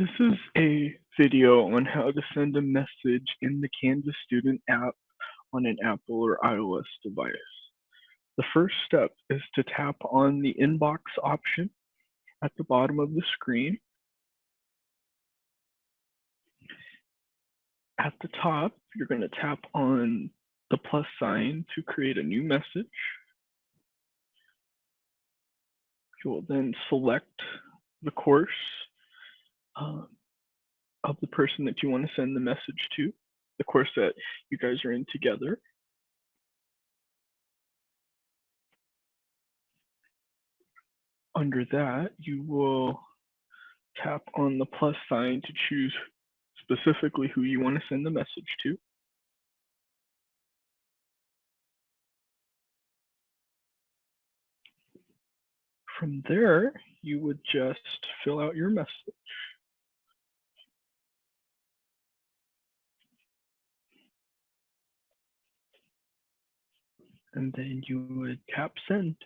This is a video on how to send a message in the Canvas Student app on an Apple or iOS device. The first step is to tap on the inbox option at the bottom of the screen. At the top, you're going to tap on the plus sign to create a new message. You will then select the course um, of the person that you want to send the message to, the course that you guys are in together. Under that, you will tap on the plus sign to choose specifically who you want to send the message to. From there, you would just fill out your message. And then you would tap send.